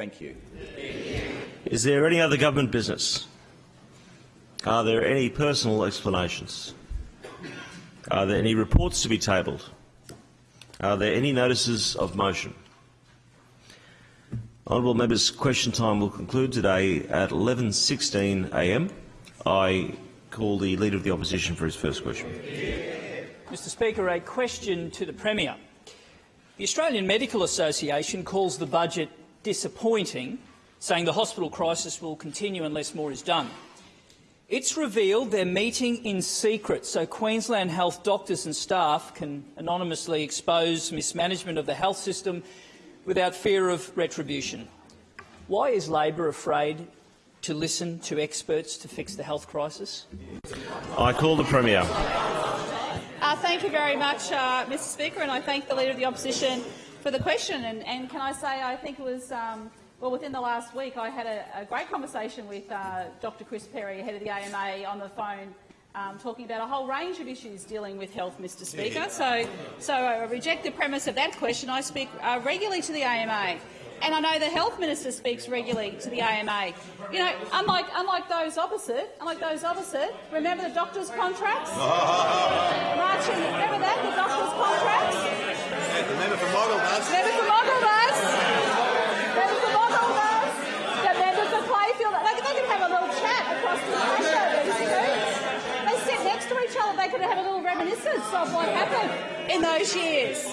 Thank you. Is there any other government business? Are there any personal explanations? Are there any reports to be tabled? Are there any notices of motion? Honourable members, question time will conclude today at 11.16am. I call the Leader of the Opposition for his first question. Mr Speaker, a question to the Premier. The Australian Medical Association calls the budget disappointing, saying the hospital crisis will continue unless more is done. It's revealed they're meeting in secret so Queensland Health doctors and staff can anonymously expose mismanagement of the health system without fear of retribution. Why is Labor afraid to listen to experts to fix the health crisis? I call the Premier. Uh, thank you very much, uh, Mr Speaker, and I thank the Leader of the Opposition for the question. And, and can I say I think it was, um, well, within the last week I had a, a great conversation with uh, Dr Chris Perry, head of the AMA, on the phone um, talking about a whole range of issues dealing with health, Mr Speaker. So, so I reject the premise of that question. I speak uh, regularly to the AMA. And I know the health minister speaks regularly to the AMA. You know, unlike unlike those opposite, unlike those opposite, remember the doctors' contracts? Marching, remember that the doctors' contracts? The member for Moggill does. Member for Moggill does. Member for Moggill does. The member for Clayfield. They, they can have a little chat across the two. They sit next to each other. They could have a little reminiscence of what happened in those years.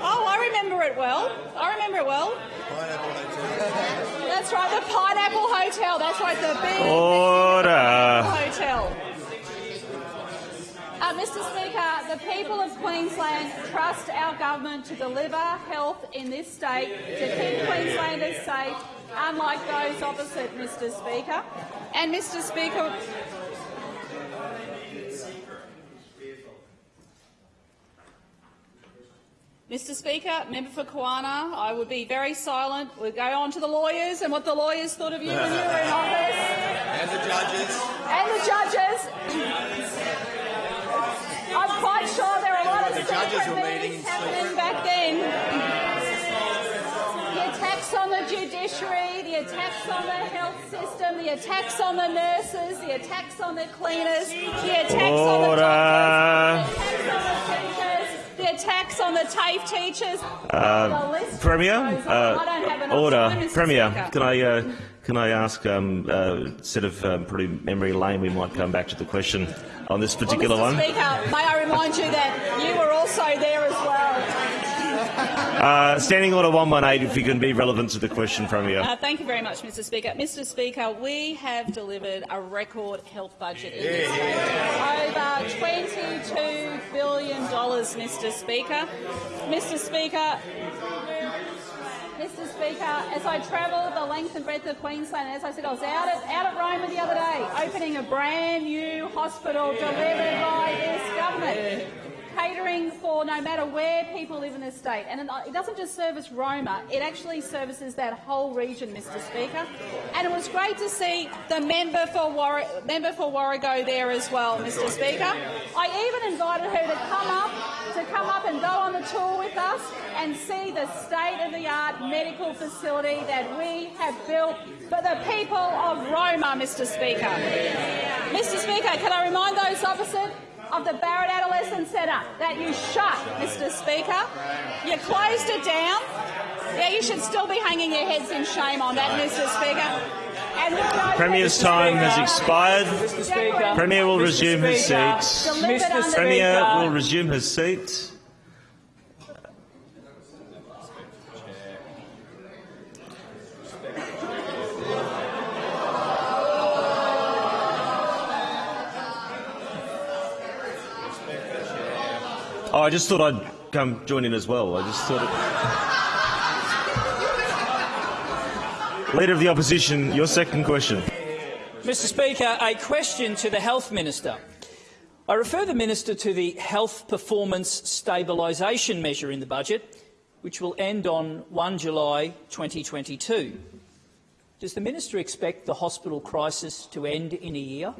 Oh, I remember it well. I remember it well. That's right, the Pineapple Hotel. That's right, the big Order. hotel. Uh, Mr Speaker, the people of Queensland trust our government to deliver health in this state, to keep Queenslanders safe, unlike those opposite, Mr Speaker. And, Mr Speaker, Mr Speaker, member for Kawana, I would be very silent. We'll go on to the lawyers and what the lawyers thought of you when you were in office. And the judges. And the judges. I'm quite sure there are a lot of The judges secret were meetings happening back then. The attacks on the judiciary, the attacks on the health system, the attacks on the nurses, the attacks on the cleaners, the attacks on the doctors, the attacks on the teachers, the attacks on the TAFE teachers. The Premier, goes on. I uh, don't have enough order. Premier, Speaker. can I uh, can I ask um, uh, instead of um, putting memory lane, we might come back to the question on this particular well, Mr. one. Speaker, may I remind you that you were also there as well. Uh, standing order 118, if you can be relevant to the question, Premier. Uh, thank you very much, Mr. Speaker. Mr. Speaker, we have delivered a record health budget in this state. Over $22 billion, Mr. Speaker. Mr. Speaker, Mr. Speaker, as I travel the length and breadth of Queensland, as I said, I was out at, out at Roma the other day, opening a brand new hospital delivered by this government catering for no matter where people live in this state. And it uh, doesn't just service Roma, it actually services that whole region, Mr Speaker. And it was great to see the member for, War member for Warrego there as well, Mr Speaker. I even invited her to come up to come up and go on the tour with us and see the state-of-the-art medical facility that we have built for the people of Roma, Mr Speaker. Mr Speaker, can I remind those opposite of the Barrett Adolescent Centre that you shut, Mr Speaker. You closed it down. Yeah, you should still be hanging your heads in shame on that, Mr Speaker. And we're Premier's time has expired. Mr Premier will Mr. resume his seat. Mr. Premier will resume his seat. I just thought I'd come join in as well. I just thought. It... Leader of the Opposition, your second question. Mr Speaker, a question to the Health Minister. I refer the Minister to the Health Performance Stabilisation measure in the budget, which will end on 1 July 2022. Does the Minister expect the hospital crisis to end in a year?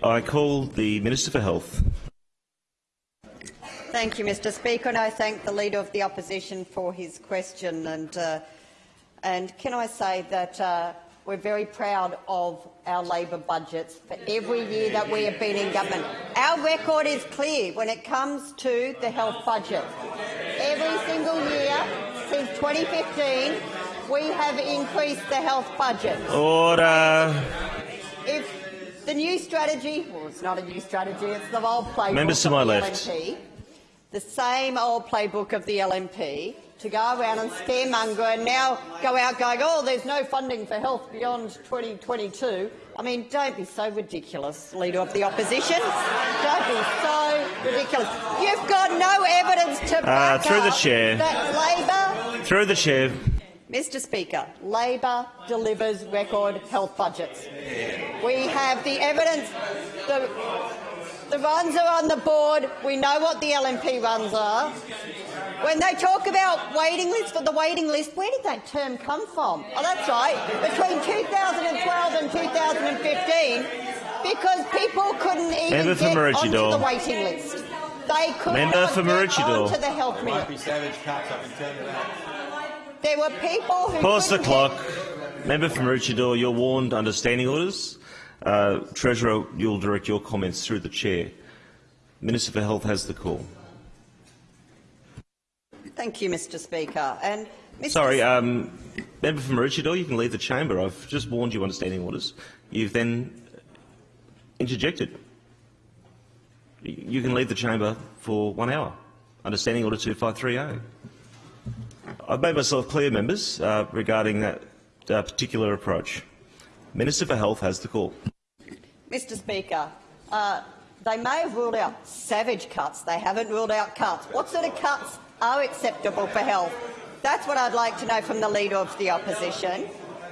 I call the Minister for Health. Thank you, Mr Speaker, and I thank the Leader of the Opposition for his question. And uh, And can I say that uh, we're very proud of our Labor budgets for every year that we have been in government. Our record is clear when it comes to the health budget. Every single year since 2015, we have increased the health budget. Order. If the new strategy, well, it's not a new strategy, it's the old playbook Members to my left. LNP, the same old playbook of the LNP to go around and scaremonger and now go out going, oh, there's no funding for health beyond 2022. I mean, don't be so ridiculous, Leader of the Opposition. Don't be so ridiculous. You've got no evidence to ah, back through the chair. that Labor Through the chair. Mr Speaker, Labor delivers record health budgets. We have the evidence. The, the runs are on the board. We know what the LNP runs are. When they talk about waiting lists for the waiting list, where did that term come from? Oh, that's right, between 2012 and 2015, because people couldn't even Member get onto the waiting list. They could Member not for get Maroochydore. onto the health Might minute. be savage cuts. I can turn it out. There were people who Pause the clock. Member for Maroochydore, you're warned under standing orders. Uh, Treasurer, you'll direct your comments through the chair. Minister for Health has the call. Thank you, Mr Speaker. And Mr. Sorry, um, member for Maroochydore, you can leave the chamber. I've just warned you under standing orders. You've then interjected. You can leave the chamber for one hour under standing order 2530. I've made myself clear, members, uh, regarding that uh, particular approach. Minister for Health has the call. Mr Speaker, uh, they may have ruled out savage cuts. They haven't ruled out cuts. What sort of cuts are acceptable for health? That's what I'd like to know from the Leader of the Opposition.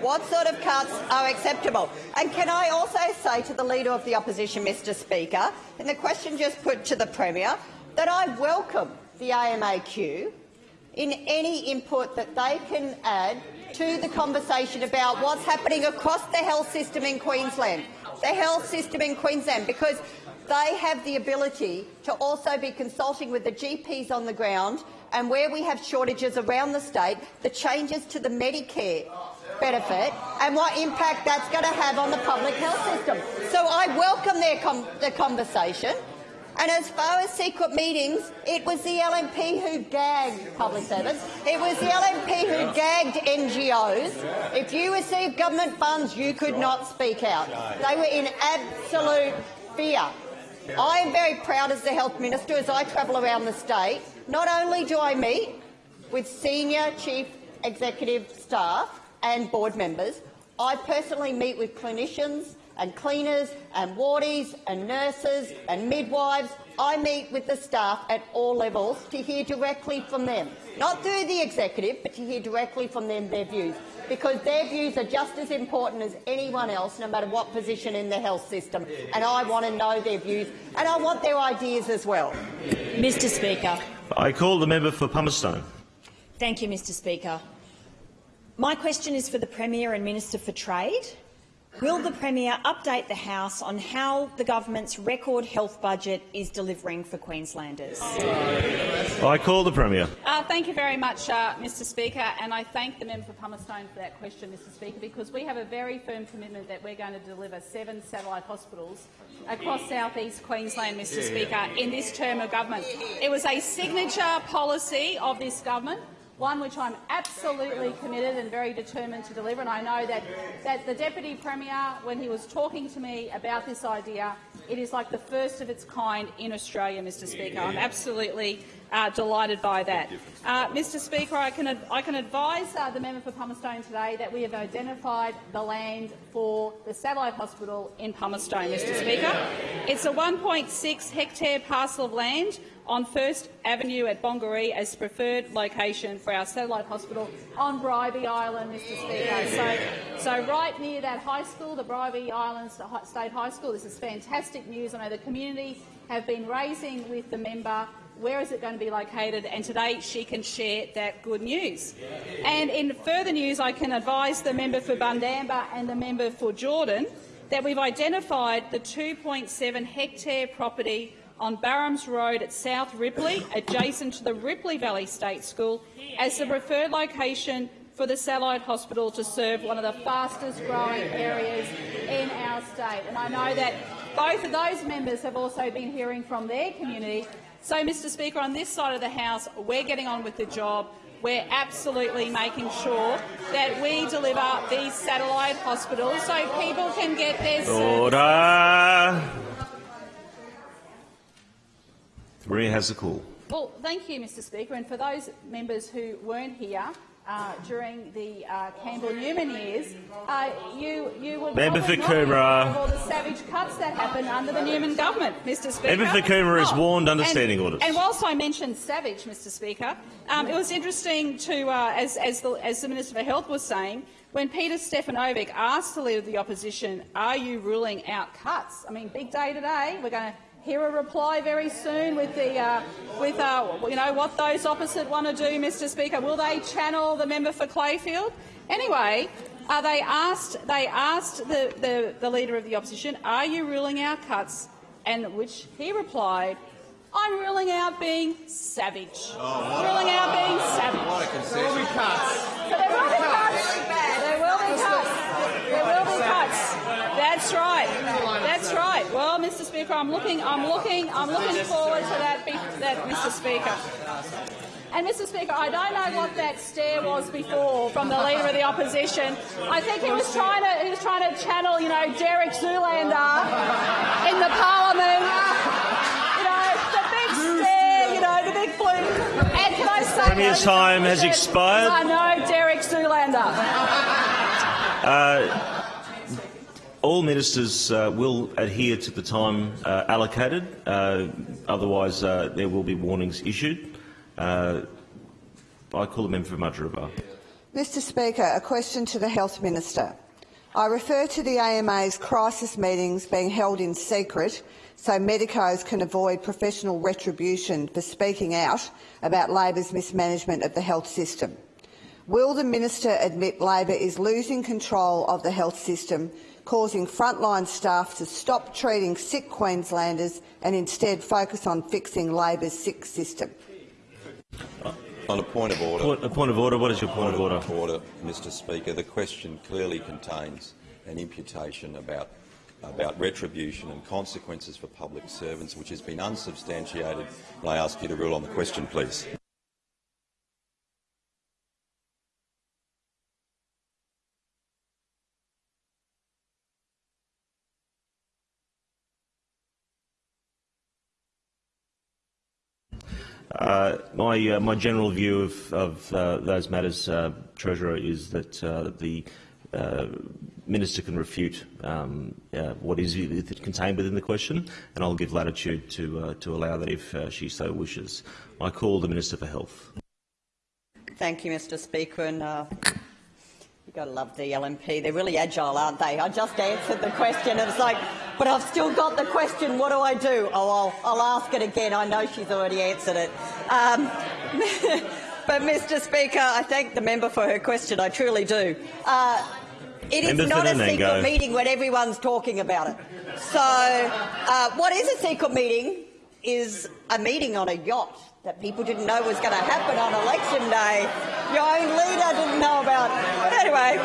What sort of cuts are acceptable? And can I also say to the Leader of the Opposition, Mr Speaker, in the question just put to the Premier, that I welcome the AMAQ in any input that they can add to the conversation about what's happening across the health system in Queensland, the health system in Queensland, because they have the ability to also be consulting with the GPs on the ground and where we have shortages around the state, the changes to the Medicare benefit and what impact that's going to have on the public health system. So I welcome their, com their conversation. And as far as secret meetings, it was the LNP who gagged public servants. It was the LNP who gagged NGOs. If you received government funds, you could not speak out. They were in absolute fear. I am very proud as the health minister as I travel around the state. Not only do I meet with senior chief executive staff and board members, I personally meet with clinicians and cleaners and wardies and nurses and midwives. I meet with the staff at all levels to hear directly from them, not through the executive, but to hear directly from them their views, because their views are just as important as anyone else, no matter what position in the health system. And I want to know their views, and I want their ideas as well. Mr Speaker. I call the member for Pumice-Stone. Thank you, Mr Speaker. My question is for the Premier and Minister for Trade. Will the Premier update the House on how the government's record health budget is delivering for Queenslanders? I call the Premier. Uh, thank you very much, uh, Mr Speaker, and I thank the member for Pumice-Stone for that question, Mr Speaker, because we have a very firm commitment that we're going to deliver seven satellite hospitals across south east Queensland, Mr Speaker, in this term of government. It was a signature policy of this government one which I'm absolutely committed and very determined to deliver. And I know that, that the Deputy Premier, when he was talking to me about this idea, it is like the first of its kind in Australia, Mr Speaker. I'm absolutely uh, delighted by that. Uh, Mr Speaker, I can, I can advise uh, the member for Pumice-Stone today that we have identified the land for the satellite hospital in Pumice-Stone, Mr Speaker. It's a 1.6 hectare parcel of land on First Avenue at Bongaree as preferred location for our satellite hospital on Bribie Island, Mr Speaker. So, so right near that high school, the Bribie Island State High School. This is fantastic news. I know the community have been raising with the member where is it going to be located, and today she can share that good news. And in further news, I can advise the member for Bundamba and the member for Jordan that we've identified the 2.7 hectare property on Barrams Road at South Ripley, adjacent to the Ripley Valley State School, as the preferred location for the satellite hospital to serve one of the fastest growing areas in our state. And I know that both of those members have also been hearing from their community. So, Mr Speaker, on this side of the House, we're getting on with the job. We're absolutely making sure that we deliver these satellite hospitals so people can get their. Order. Maria has the call. Well, thank you, Mr Speaker. And for those members who weren't here uh, during the uh, Campbell-Newman years, uh, you, you would Member for Coomera. all the savage cuts that happened under the Newman government, Mr Speaker. Member for Coomera is warned under and- standing orders. And whilst I mentioned savage, Mr Speaker, um, it was interesting to, uh, as, as, the, as the Minister for Health was saying, when Peter Stefanovic asked the Leader of the Opposition, are you ruling out cuts? I mean, big day today. We're going to hear a reply very soon with the uh, with uh, you know what those opposite want to do, Mr. Speaker. Will they channel the member for Clayfield? Anyway, uh, they asked they asked the, the, the leader of the opposition, "Are you ruling out cuts?" And which he replied, "I'm ruling out being savage. ruling out being savage." What a concession. So there will be cuts. There will be cuts. There will be cuts. That's right. That's right. Mr. Speaker, I'm looking. I'm looking. I'm looking forward to that. That, Mr. Speaker. And Mr. Speaker, I don't know what that stare was before from the leader of the opposition. I think he was trying to he was trying to channel, you know, Derek Zoolander in the Parliament. You know, the big stare. You know, the big blue. And can I say, Premier's time has expired. I know Derek Zoolander. Uh, All ministers uh, will adhere to the time uh, allocated, uh, otherwise uh, there will be warnings issued. Uh, I call the member for Mudgeeraba. Mr Speaker, a question to the Health Minister. I refer to the AMA's crisis meetings being held in secret so medicos can avoid professional retribution for speaking out about Labor's mismanagement of the health system. Will the minister admit Labor is losing control of the health system, causing frontline staff to stop treating sick Queenslanders and instead focus on fixing Labor's sick system? On a point of order. Point, a point of order. What is your point of order? Order, Mr Speaker. The question clearly contains an imputation about, about retribution and consequences for public servants, which has been unsubstantiated. And I ask you to rule on the question, please. Uh, my, uh, my general view of, of uh, those matters, uh, Treasurer, is that uh, the uh, Minister can refute um, what is contained within the question, and I'll give latitude to, to allow that if she so wishes. I call the Minister for Health. Thank you, Mr Speaker. And, you've got to love the LNP. They're really agile, aren't they? I just answered the question it's like, but I've still got the question. What do I do? Oh, I'll, I'll ask it again. I know she's already answered it. Um, but, Mr Speaker, I thank the member for her question. I truly do. Uh, it is not a secret meeting when everyone's talking about it. So, uh, what is a secret meeting is a meeting on a yacht that people didn't know was going to happen on election day. Your own leader didn't know about. But anyway,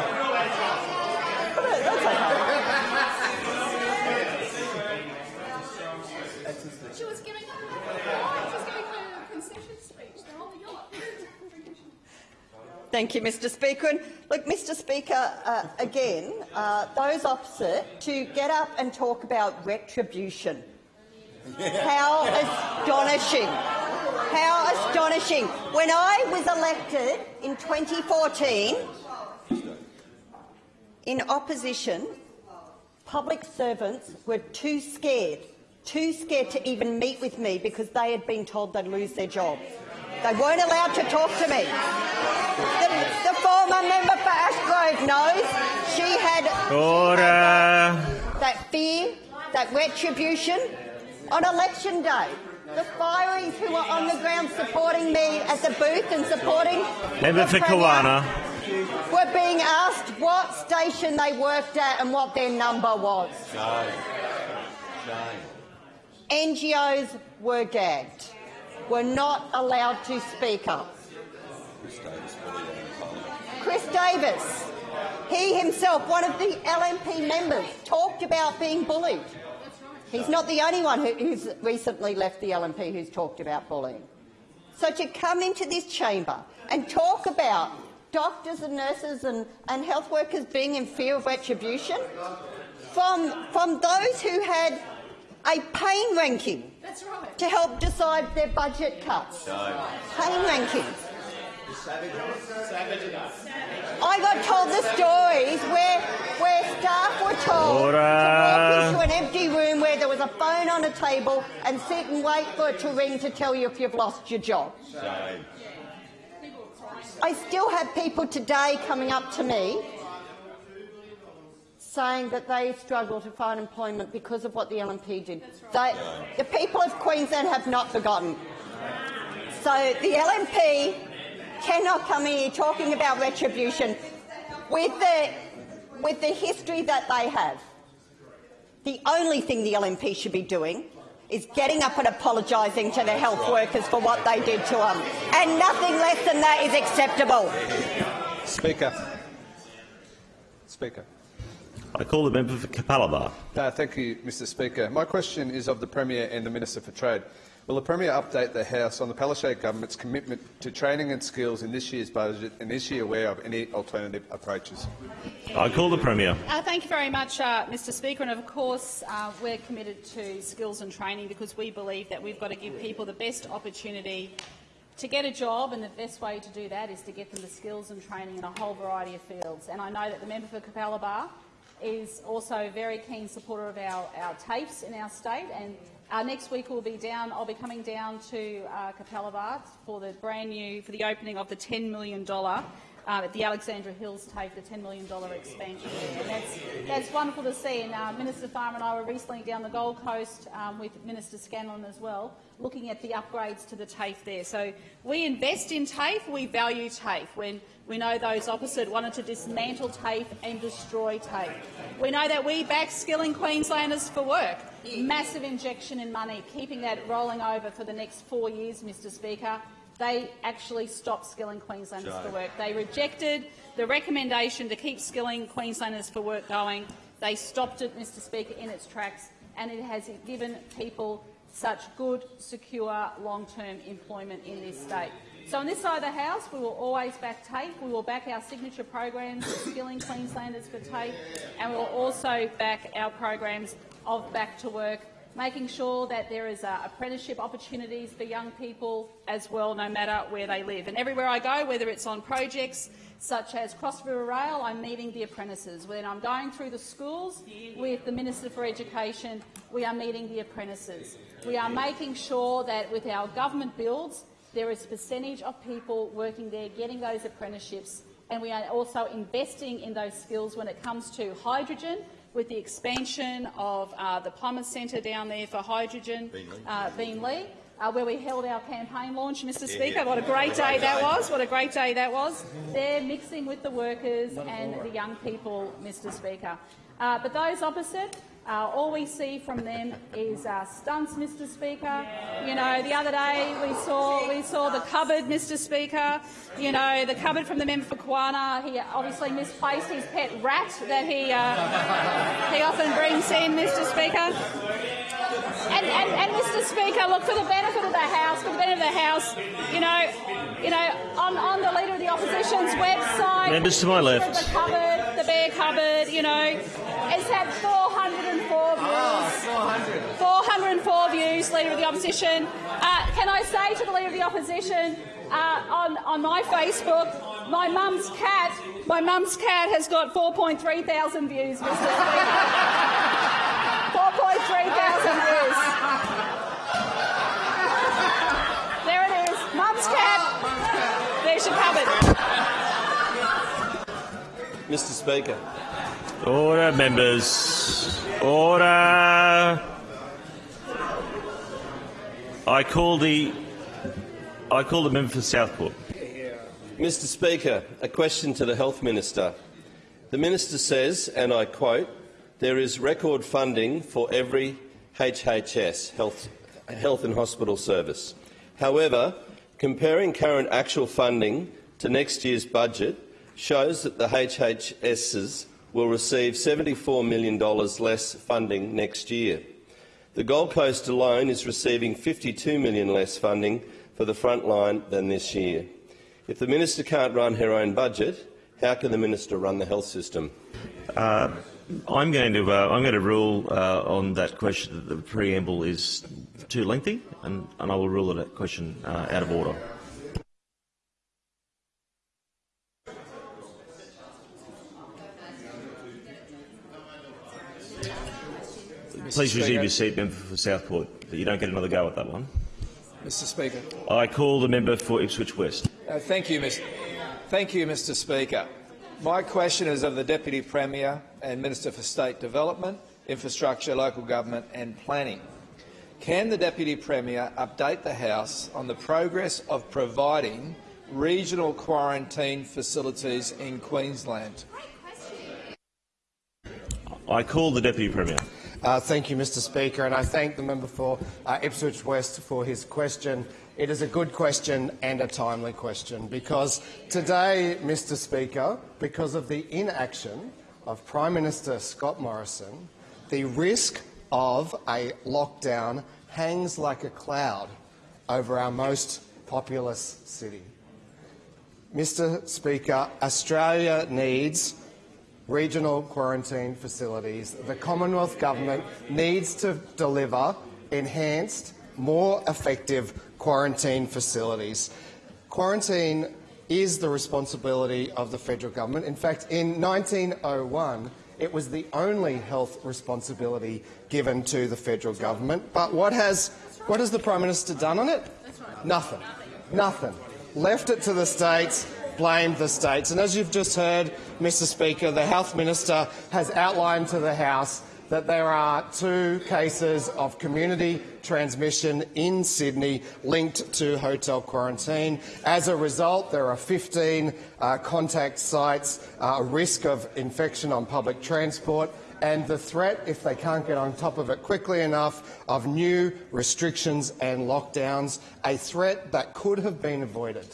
that's okay. She was giving her, she was giving her concession speech. They're on the yacht. Thank you, Mr Speaker. And look, Mr Speaker, uh, again, uh, those opposite to get up and talk about retribution. How astonishing. How astonishing. When I was elected in 2014, in opposition, public servants were too scared, too scared to even meet with me because they had been told they'd lose their jobs. They weren't allowed to talk to me. The, the former member for Ashgrove knows she had Order. that fear, that retribution on election day. The fireys who were on the ground supporting me at the booth and supporting Member the for Premier Kawana. were being asked what station they worked at and what their number was. Shame. Shame. NGOs were gagged, were not allowed to speak up. Chris Davis, he himself, one of the LNP members, talked about being bullied. He's not the only one who, who's recently left the LNP who's talked about bullying. So to come into this chamber and talk about doctors and nurses and, and health workers being in fear of retribution from, from those who had a pain ranking to help decide their budget cuts. Pain ranking. I got told the stories where, where staff were told Order. to walk into an empty room where there was a phone on a table and sit and wait for it to ring to tell you if you've lost your job. I still have people today coming up to me saying that they struggle to find employment because of what the LNP did. They, the people of Queensland have not forgotten. So the LNP cannot come here talking about retribution with the, with the history that they have. The only thing the LNP should be doing is getting up and apologising to the health workers for what they did to them. And nothing less than that is acceptable. Speaker. Speaker. I call the member for Capalaba. Uh, thank you, Mr Speaker. My question is of the Premier and the Minister for Trade. Will the Premier update the House on the Palaszczuk government's commitment to training and skills in this year's budget and is she aware of any alternative approaches? I call the Premier. Uh, thank you very much, uh, Mr Speaker. And of course, uh, we're committed to skills and training because we believe that we've got to give people the best opportunity to get a job, and the best way to do that is to get them the skills and training in a whole variety of fields. And I know that the member for Capalaba is also a very keen supporter of our, our TAFEs in our state. And uh, next week we'll be down. I'll be coming down to uh, Capalaba for the brand new for the opening of the $10 million uh, at the Alexandra Hills TAFE, the $10 million expansion there. And that's, that's wonderful to see. And uh, Minister Farmer and I were recently down the Gold Coast um, with Minister Scanlon as well, looking at the upgrades to the TAFE there. So we invest in TAFE, we value TAFE. When we know those opposite wanted to dismantle TAFE and destroy TAFE. We know that we back skilling Queenslanders for work. Massive injection in money, keeping that rolling over for the next four years, Mr Speaker. They actually stopped skilling Queenslanders for work. They rejected the recommendation to keep skilling Queenslanders for work going. They stopped it, Mr Speaker, in its tracks, and it has given people such good, secure, long-term employment in this state. So on this side of the House, we will always back TAFE. We will back our signature programs, skilling Queenslanders for TAFE, and we will also back our programs of back to work, making sure that there is uh, apprenticeship opportunities for young people as well, no matter where they live. And everywhere I go, whether it's on projects such as Cross River Rail, I'm meeting the apprentices. When I'm going through the schools with the Minister for Education, we are meeting the apprentices. We are making sure that with our government builds, there is a percentage of people working there getting those apprenticeships, and we are also investing in those skills when it comes to hydrogen, with the expansion of uh, the Plummer Centre down there for hydrogen, uh, Beenleigh, uh, where we held our campaign launch, Mr Speaker. What a great day that was. What a great day that was. They're mixing with the workers and the young people, Mr Speaker. Uh, but those opposite, uh, all we see from them is uh, stunts, Mr. Speaker. You know, the other day we saw we saw the cupboard, Mr. Speaker. You know, the cupboard from the member for Kawana. He obviously misplaced his pet rat that he uh, he often brings in, Mr. Speaker. And, and, and, Mr. Speaker, look, for the benefit of the House, for the benefit of the House, you know, you know, on, on the Leader of the Opposition's website, Members to my left. the cupboard, the bear cupboard, you know, it's had 404 views. 400. 404 views, Leader of the Opposition. Uh, can I say to the Leader of the Opposition, uh, on, on my Facebook, my mum's cat, my mum's cat has got 4.3 thousand views, Mr. Speaker. 4.3 thousand views. There it is. Mum's cat. There's your cupboard. Mr Speaker. Order, members. Order. I call the I call the member for Southport. Mr Speaker, a question to the Health Minister. The Minister says, and I quote, there is record funding for every HHS, health, health and hospital service. However, comparing current actual funding to next year's budget, shows that the HHSs will receive $74 million less funding next year. The Gold Coast alone is receiving 52 million less funding for the front line than this year. If the minister can't run her own budget, how can the minister run the health system? Uh, I'm going to uh, I'm going to rule uh, on that question that the preamble is too lengthy, and, and I will rule that question uh, out of order. Please resume your seat, member for Southport. You don't get another go at that one. Mr Speaker. I call the member for Ipswich West. Uh, thank you, Mr. Thank you, Mr Speaker. My question is of the Deputy Premier and Minister for State Development, Infrastructure, Local Government and Planning. Can the Deputy Premier update the House on the progress of providing regional quarantine facilities in Queensland? I call the Deputy Premier. Uh, thank you, Mr Speaker, and I thank the member for uh, Ipswich West for his question. It is a good question and a timely question because today, Mr Speaker, because of the inaction of Prime Minister Scott Morrison, the risk of a lockdown hangs like a cloud over our most populous city. Mr Speaker, Australia needs regional quarantine facilities. The Commonwealth Government needs to deliver enhanced, more effective quarantine facilities. Quarantine is the responsibility of the federal government. In fact, in 1901, it was the only health responsibility given to the federal government. But what has, what has the Prime Minister done on it? Nothing. Nothing. Left it to the states blamed the states. And as you've just heard, Mr Speaker, the Health Minister has outlined to the House that there are two cases of community transmission in Sydney linked to hotel quarantine. As a result, there are 15 uh, contact sites, uh, a risk of infection on public transport, and the threat, if they can't get on top of it quickly enough, of new restrictions and lockdowns, a threat that could have been avoided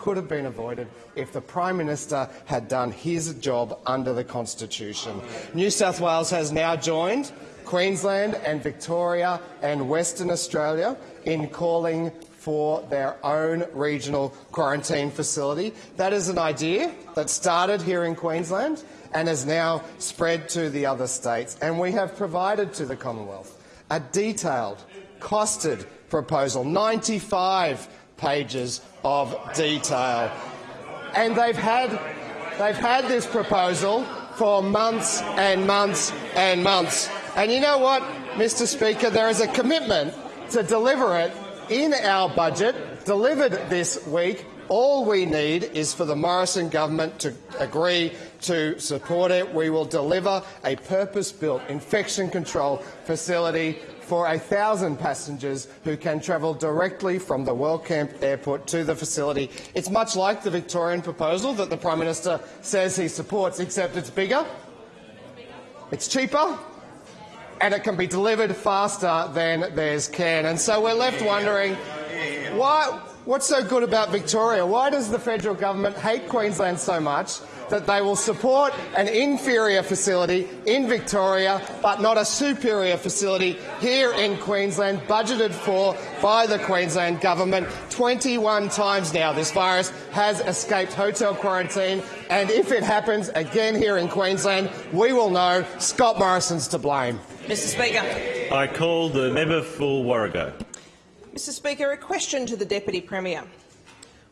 could have been avoided if the Prime Minister had done his job under the Constitution. New South Wales has now joined Queensland and Victoria and Western Australia in calling for their own regional quarantine facility. That is an idea that started here in Queensland and has now spread to the other states. And we have provided to the Commonwealth a detailed, costed proposal, 95 pages of detail. And they've had, they've had this proposal for months and months and months. And you know what, Mr Speaker, there is a commitment to deliver it in our budget, delivered this week. All we need is for the Morrison government to agree to support it. We will deliver a purpose-built infection control facility for 1,000 passengers who can travel directly from the Wellcamp Airport to the facility. It's much like the Victorian proposal that the Prime Minister says he supports, except it's bigger, it's cheaper, and it can be delivered faster than there's can. And so we're left wondering, why, what's so good about Victoria? Why does the federal government hate Queensland so much that they will support an inferior facility in Victoria but not a superior facility here in Queensland, budgeted for by the Queensland Government. 21 times now this virus has escaped hotel quarantine and if it happens again here in Queensland, we will know Scott Morrison's to blame. Mr Speaker. I call the member for Warrego. Mr Speaker, a question to the Deputy Premier.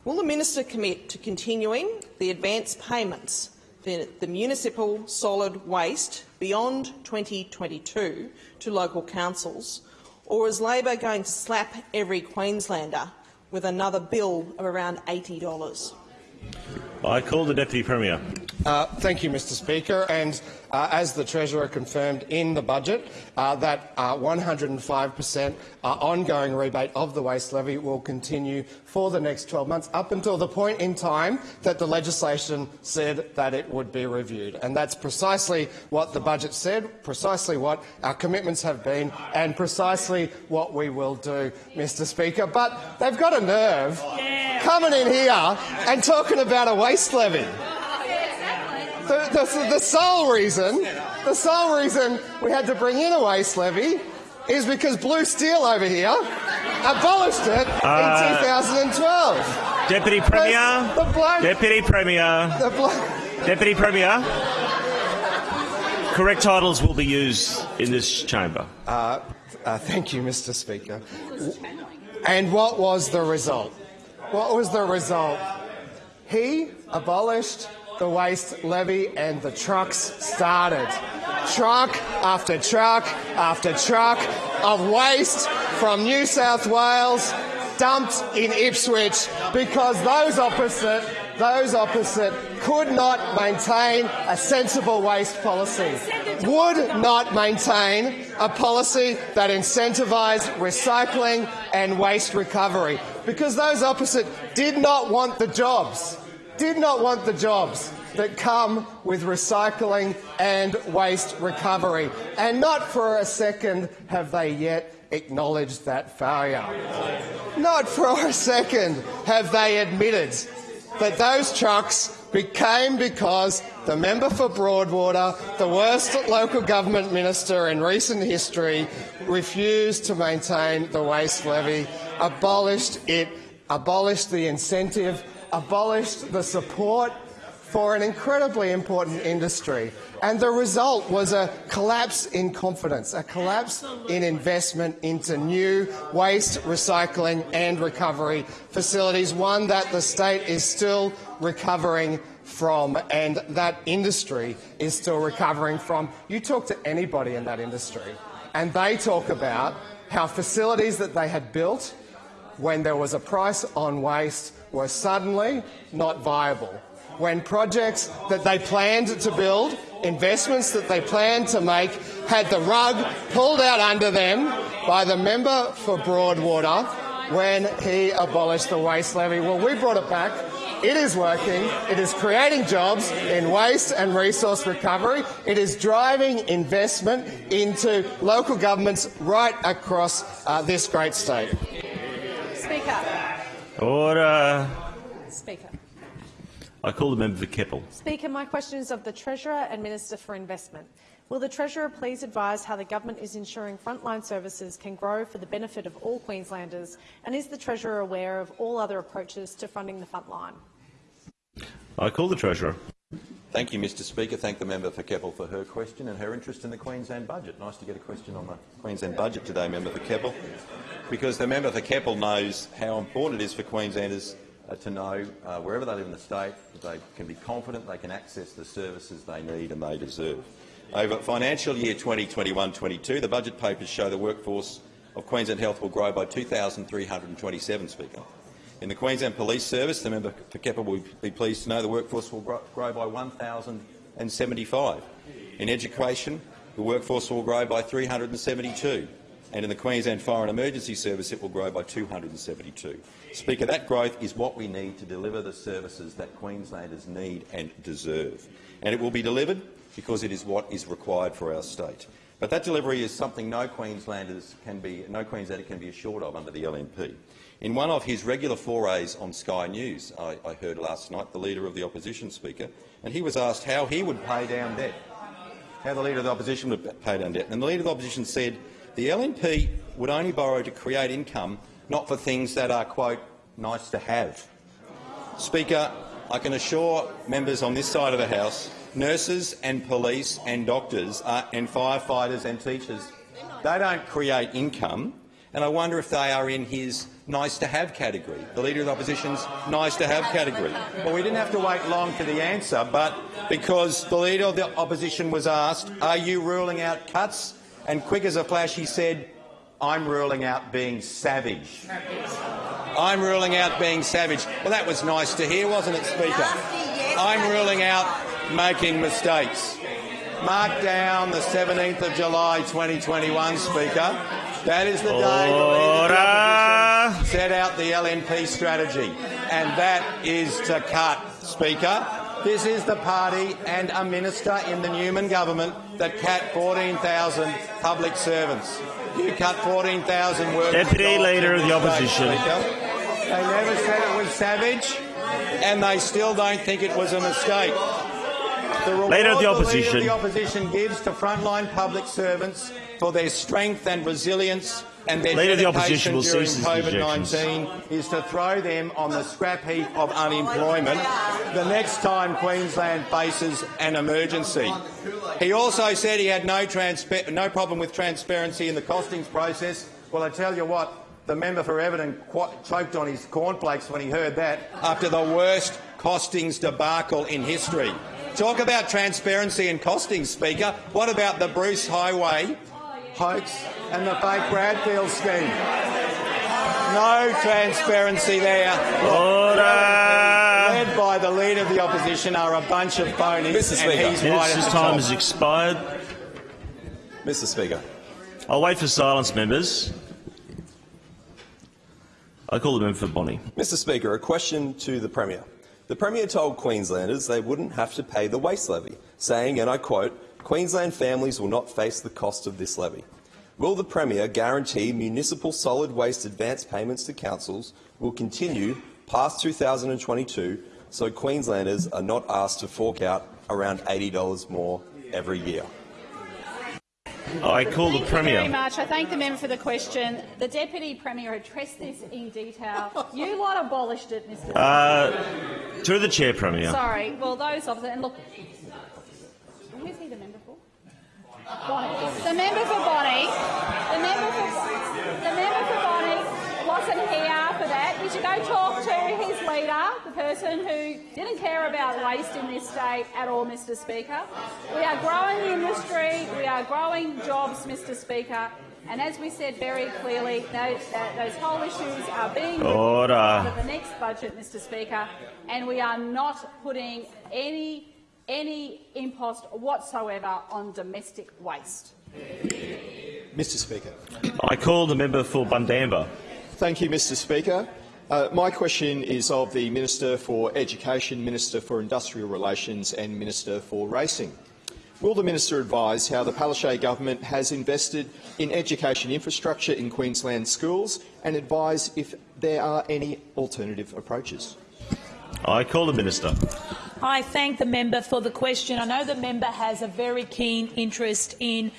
Will the minister commit to continuing the advance payments for the municipal solid waste beyond 2022 to local councils, or is Labor going to slap every Queenslander with another bill of around $80? I call the Deputy Premier. Uh, thank you, Mr Speaker. And uh, as the Treasurer confirmed in the budget, uh, that 105 per cent uh, ongoing rebate of the waste levy will continue for the next 12 months, up until the point in time that the legislation said that it would be reviewed. And that's precisely what the budget said, precisely what our commitments have been, and precisely what we will do, Mr Speaker. But they've got a nerve coming in here and talking about a waste levy. the, the, the sole reason, the sole reason we had to bring in a waste levy is because Blue Steel over here abolished it Uh, in 2012. Deputy Premier. The bloke- Deputy Premier. The Deputy Premier. Correct titles will be used in this chamber. Uh, uh, thank you, Mr. Speaker. And what was the result? What was the result? He abolished the waste levy and the trucks started. Truck after truck after truck of waste from New South Wales dumped in Ipswich because those opposite those opposite could not maintain a sensible waste policy, would not maintain a policy that incentivised recycling and waste recovery, because those opposite did not want the jobs, did not want the jobs that come with recycling and waste recovery. And not for a second have they yet acknowledged that failure. Not for a second have they admitted that those trucks became because the member for Broadwater, the worst local government minister in recent history, refused to maintain the waste levy, abolished it, abolished the incentive, abolished the support for an incredibly important industry. And the result was a collapse in confidence, a collapse in investment into new waste recycling and recovery facilities, one that the state is still recovering from and that industry is still recovering from. You talk to anybody in that industry and they talk about how facilities that they had built when there was a price on waste were suddenly not viable when projects that they planned to build, investments that they planned to make, had the rug pulled out under them by the member for Broadwater when he abolished the waste levy. Well, we brought it back. It is working. It is creating jobs in waste and resource recovery. It is driving investment into local governments right across uh, this great state. Speaker. Order. Speaker. I call the member for Keppel. Speaker, my question is of the Treasurer and Minister for Investment. Will the Treasurer please advise how the government is ensuring frontline services can grow for the benefit of all Queenslanders, and is the Treasurer aware of all other approaches to funding the frontline? I call the Treasurer. Thank you, Mr Speaker. Thank the member for Keppel for her question and her interest in the Queensland budget. Nice to get a question on the Queensland budget today, member for Keppel, because the member for Keppel knows how important it is for Queenslanders to know uh, wherever they live in the state that they can be confident they can access the services they need and they deserve. Over financial year 2021-22, the budget papers show the workforce of Queensland Health will grow by 2,327, Speaker. In the Queensland Police Service, the member for Keppel will be pleased to know the workforce will grow by 1,075. In education, the workforce will grow by 372 and in the Queensland Fire and Emergency Service it will grow by 272. Speaker, that growth is what we need to deliver the services that Queenslanders need and deserve. And it will be delivered because it is what is required for our state. But that delivery is something no Queenslanders can be, no Queenslander can be assured of under the LNP. In one of his regular forays on Sky News, I, I heard last night the Leader of the Opposition Speaker, and he was asked how he would pay down debt, how the Leader of the Opposition would pay down debt. And the Leader of the Opposition said the LNP would only borrow to create income, not for things that are, quote, nice to have. Speaker, I can assure members on this side of the House, nurses and police and doctors and firefighters and teachers, they don't create income, and I wonder if they are in his nice-to-have category, the Leader of the Opposition's nice-to-have category. Well, we didn't have to wait long for the answer, but because the Leader of the Opposition was asked, are you ruling out cuts? And quick as a flash, he said, I'm ruling out being savage. I'm ruling out being savage. Well, that was nice to hear, wasn't it, Speaker? I'm ruling out making mistakes. Mark down the 17th of July 2021, Speaker. That is the day the Leader set out the LNP strategy, and that is to cut, Speaker. This is the party and a minister in the Newman government that cut 14,000 public servants. You cut 14,000 workers. Deputy Leader of the Opposition. They never said it was savage, and they still don't think it was a mistake. The reward Leader of the opposition. Leader of the Opposition gives to frontline public servants for their strength and resilience and their Leader of the Opposition will during his COVID-19 is to throw them on the scrap heap of unemployment the next time Queensland faces an emergency. He also said he had no, no problem with transparency in the costings process. Well, I tell you what, the member for Everton choked on his cornflakes when he heard that after the worst costings debacle in history. Talk about transparency and costings, Speaker. What about the Bruce Highway hoax and the fake Bradfield scheme? No transparency there. Order. Led by the Leader of the Opposition are a bunch of phonies, Mr. and Speaker. he's right at His the time top. has expired. Mr Speaker. I'll wait for silence, members. I call the member for Bonney. Mr Speaker, a question to the Premier. The Premier told Queenslanders they wouldn't have to pay the waste levy, saying, and I quote, Queensland families will not face the cost of this levy. Will the Premier guarantee municipal solid waste advance payments to councils will continue past 2022 so Queenslanders are not asked to fork out around $80 more every year? I call the Premier. Thank you very much. I thank the member for the question. The Deputy Premier addressed this in detail. You lot abolished it, Mr. Uh, through the chair, Premier. Sorry. Well, those opposite. And look, who's he the member for? Bonney. The member for Bonney. The member for the member for Bonney wasn't here for that. You should go talk to his leader, the person who didn't care about waste in this state at all, Mr. Speaker. We are growing the industry. We are growing jobs, Mr. Speaker. And as we said very clearly, those, uh, those whole issues are being Order. part of the next budget, Mr. Speaker, and we are not putting any any impost whatsoever on domestic waste. Mr Speaker. I call the member for Bundamba. Thank you, Mr Speaker. Uh, my question is of the Minister for Education, Minister for Industrial Relations and Minister for Racing. Will the Minister advise how the Palaszczuk government has invested in education infrastructure in Queensland schools and advise if there are any alternative approaches? I call the Minister. I thank the member for the question. I know the member has a very keen interest in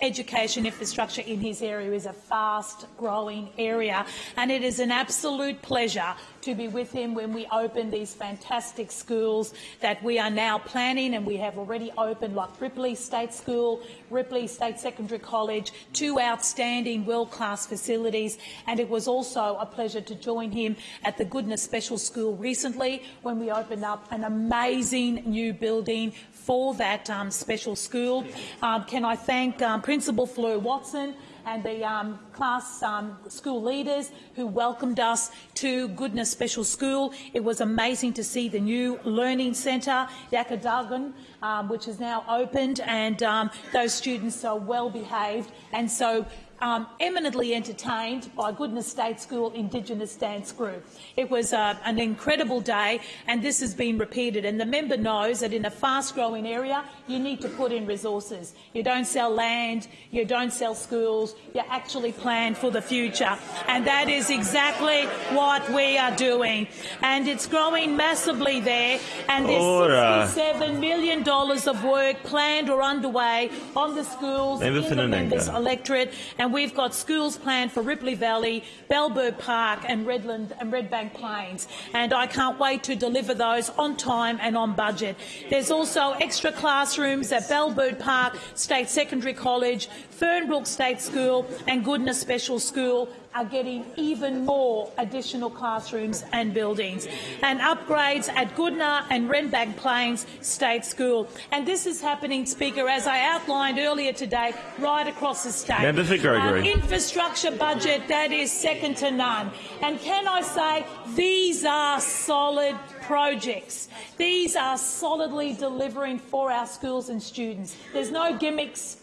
education infrastructure in his area is a fast-growing area, and it is an absolute pleasure to be with him when we open these fantastic schools that we are now planning and we have already opened, like Ripley State School, Ripley State Secondary College, two outstanding world-class facilities, and it was also a pleasure to join him at the Goodna Special School recently when we opened up an amazing new building for that um, special school. Um, can I thank um, Principal Fleur Watson and the um, class um, school leaders who welcomed us to Goodna Special School. It was amazing to see the new learning centre, Yakadagan, um, which is now opened, and um, those students are well behaved and so um, eminently entertained by Goodna State School Indigenous Dance Group. It was uh, an incredible day, and this has been repeated. And the member knows that in a fast-growing area, you need to put in resources. You don't sell land, you don't sell schools, you actually plan for the future. And that is exactly what we are doing. And it's growing massively there, and there's Order. $67 million of work planned or underway on the schools in the members' electorate, and we've got schools planned for Ripley Valley, Bellbird Park and Redland and Redbank Plains, and I can't wait to deliver those on time and on budget. There's also extra classrooms at Bellbird Park State Secondary College, Fernbrooke State School and Goodna Special School are getting even more additional classrooms and buildings, and upgrades at Goodna and Redbank Plains State School. And this is happening, Speaker, as I outlined earlier today, right across the state. Member for Gregory. Infrastructure budget that is second to none. And can I say, these are solid projects. These are solidly delivering for our schools and students. There's no gimmicks.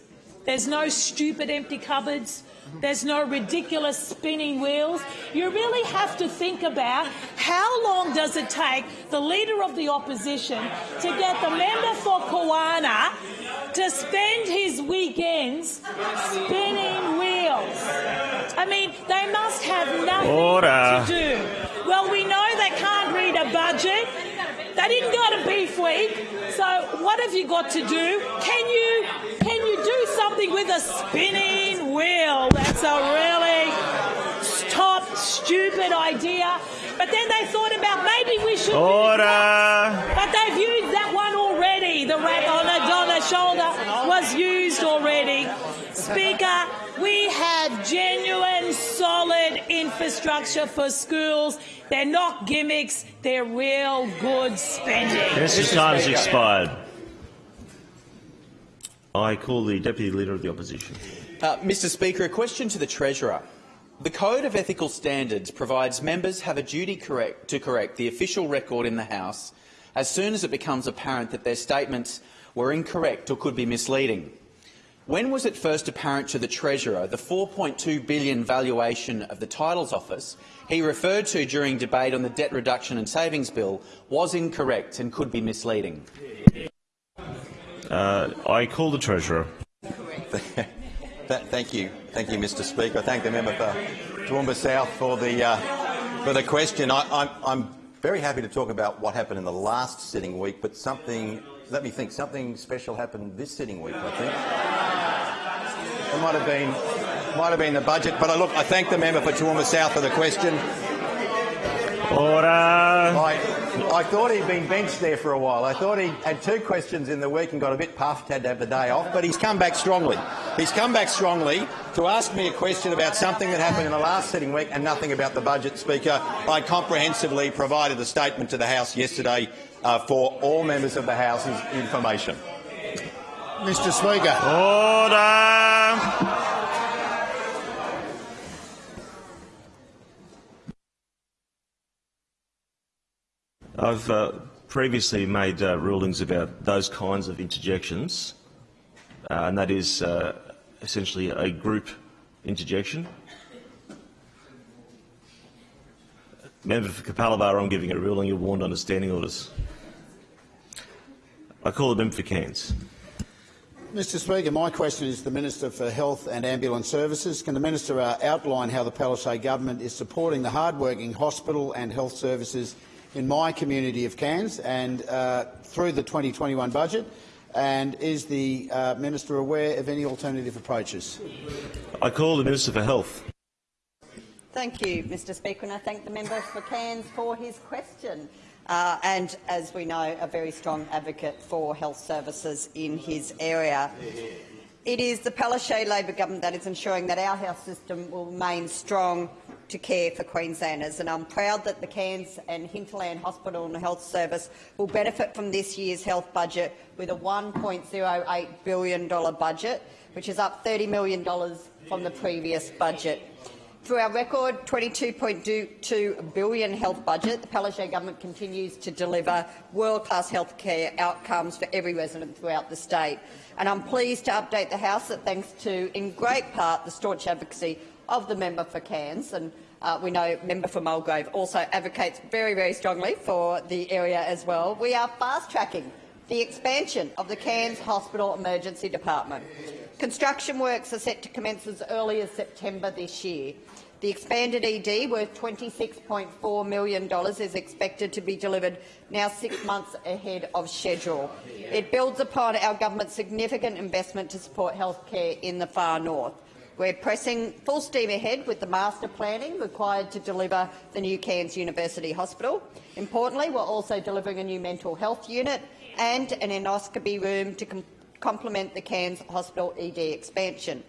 There's no stupid empty cupboards. There's no ridiculous spinning wheels. You really have to think about how long does it take the Leader of the Opposition to get the member for Kawana to spend his weekends spinning wheels. I mean, they must have nothing Order. to do. Well, we know they can't read a budget. They didn't go to Beef Week. So what have you got to do? Can you can you do something with a spinning wheel? That's a really top stupid idea. But then they thought about maybe we should. Order. But they've used that one already. The rat on the, on shoulder was used already. Speaker, we have genuine, solid infrastructure for schools. They're not gimmicks. They're real good spending. Minister's time has expired. I call the Deputy Leader of the Opposition. Uh, Mr Speaker, a question to the Treasurer. The Code of Ethical Standards provides members have a duty correct, to correct the official record in the House as soon as it becomes apparent that their statements were incorrect or could be misleading. When was it first apparent to the Treasurer the 4.2 billion valuation of the Titles Office he referred to during debate on the Debt Reduction and Savings Bill was incorrect and could be misleading? Uh, I call the Treasurer. Th thank you, thank you, Mr. Speaker. I thank the member for Toowoomba South for the uh, for the question. I, I'm, I'm very happy to talk about what happened in the last sitting week, but something. Let me think. Something special happened this sitting week. I think it might have been might have been the budget. But I look. I thank the member for Toowoomba South for the question. Order. I, I thought he'd been benched there for a while. I thought he had two questions in the week and got a bit puffed, had to have the day off, but he's come back strongly. He's come back strongly to ask me a question about something that happened in the last sitting week and nothing about the budget, Speaker. I comprehensively provided a statement to the House yesterday uh, for all members of the House's information. Mr Speaker. Order. I've uh, previously made uh, rulings about those kinds of interjections, uh, and that is uh, essentially a group interjection. Member for Capalaba, I'm giving a ruling. You're warned under standing orders. I call the member for Cairns. Mr Speaker, my question is to the Minister for Health and Ambulance Services. Can the Minister uh, outline how the Palaszczuk government is supporting the hard-working hospital and health services in my community of Cairns and uh, through the 2021 budget? And is the uh, minister aware of any alternative approaches? I call the Minister for Health. Thank you, Mr Speaker, and I thank the member for Cairns for his question. Uh, and, as we know, a very strong advocate for health services in his area. It is the Palaszczuk Labor government that is ensuring that our health system will remain strong to care for Queenslanders, and I'm proud that the Cairns and Hinterland Hospital and Health Service will benefit from this year's health budget with a $1.08 billion budget, which is up $30 million from the previous budget. Through our record $22.2 billion health budget, the Palaszczuk government continues to deliver world-class healthcare outcomes for every resident throughout the state. And I'm pleased to update the House that thanks to, in great part, the staunch advocacy of the member for Cairns, and uh, we know member for Mulgrave also advocates very, very strongly for the area as well. We are fast-tracking the expansion of the Cairns Hospital Emergency Department. Construction works are set to commence as early as September this year. The expanded ED, worth $26.4 million, is expected to be delivered now six months ahead of schedule. It builds upon our government's significant investment to support healthcare in the far north. We're pressing full steam ahead with the master planning required to deliver the new Cairns University Hospital. Importantly, we're also delivering a new mental health unit and an endoscopy room to com complement the Cairns Hospital ED expansion.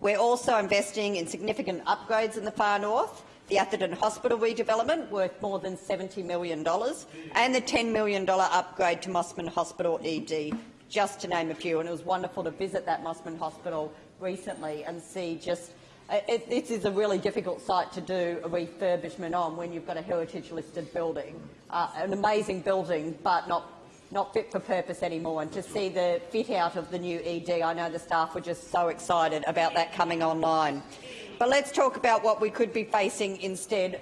We're also investing in significant upgrades in the far north, the Atherton Hospital redevelopment worth more than $70 million and the $10 million upgrade to Mossman Hospital ED, just to name a few. And it was wonderful to visit that Mossman Hospital recently and see just uh, it, this is a really difficult site to do a refurbishment on when you've got a heritage-listed building, uh, an amazing building, but not not fit for purpose anymore. And to see the fit out of the new ED, I know the staff were just so excited about that coming online. But let's talk about what we could be facing instead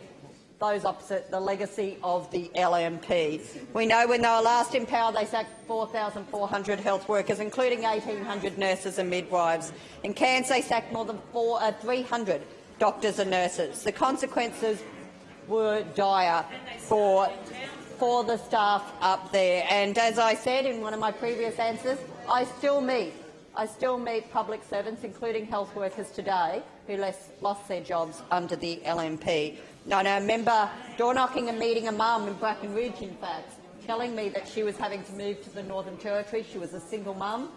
those opposite the legacy of the LNP. We know when they were last in power, they sacked 4,400 health workers, including 1,800 nurses and midwives. In Cairns, they sacked more than four, uh, 300 doctors and nurses. The consequences were dire for for the staff up there. And as I said in one of my previous answers, I still meet. I still meet public servants, including health workers today, who lost their jobs under the LNP. I know, remember door knocking and meeting a mum in Bracken Ridge, in fact, telling me that she was having to move to the Northern Territory. She was a single mum